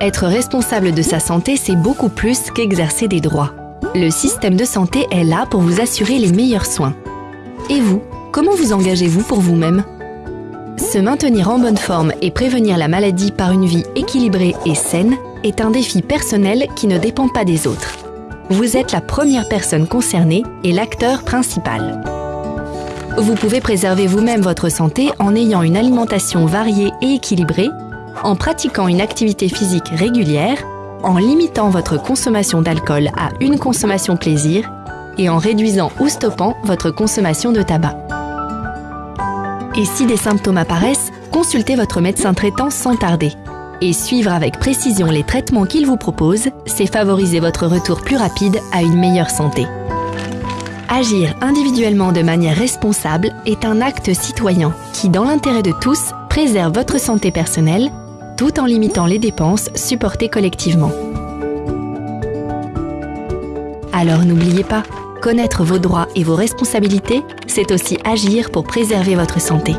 Être responsable de sa santé, c'est beaucoup plus qu'exercer des droits. Le système de santé est là pour vous assurer les meilleurs soins. Et vous, comment vous engagez-vous pour vous-même? Se maintenir en bonne forme et prévenir la maladie par une vie équilibrée et saine est un défi personnel qui ne dépend pas des autres. Vous êtes la première personne concernée et l'acteur principal. Vous pouvez préserver vous-même votre santé en ayant une alimentation variée et équilibrée, en pratiquant une activité physique régulière, en limitant votre consommation d'alcool à une consommation plaisir et en réduisant ou stoppant votre consommation de tabac. Et si des symptômes apparaissent, consultez votre médecin traitant sans tarder. Et suivre avec précision les traitements qu'il vous propose, c'est favoriser votre retour plus rapide à une meilleure santé. Agir individuellement de manière responsable est un acte citoyen qui, dans l'intérêt de tous, préserve votre santé personnelle tout en limitant les dépenses supportées collectivement. Alors n'oubliez pas, connaître vos droits et vos responsabilités, c'est aussi agir pour préserver votre santé.